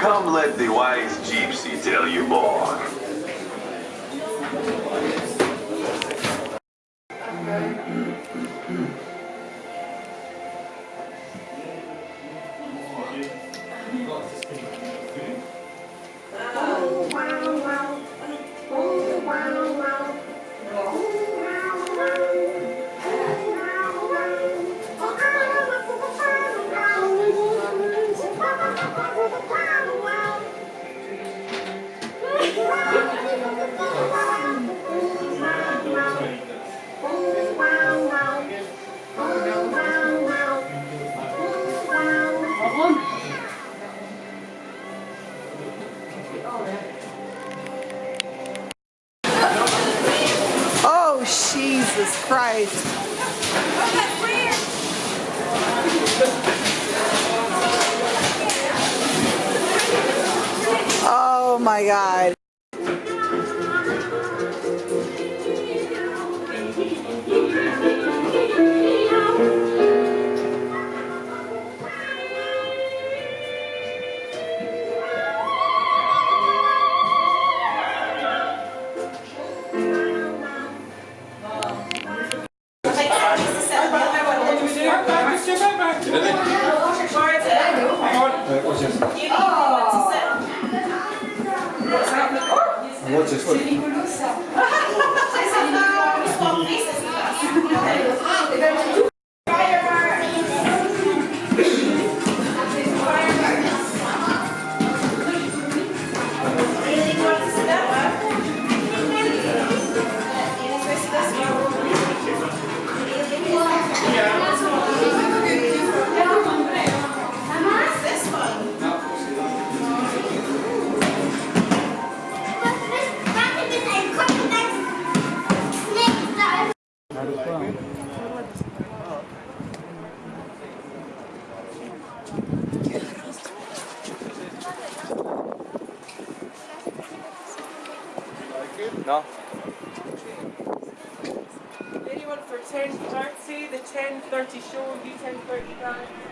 Come let the wise gypsy tell you more. Jesus Christ. Oh my God. Jessie, didn't he? Right, watch this. No? Anyone for 10.30, the 10.30 show, you 10.30 guys?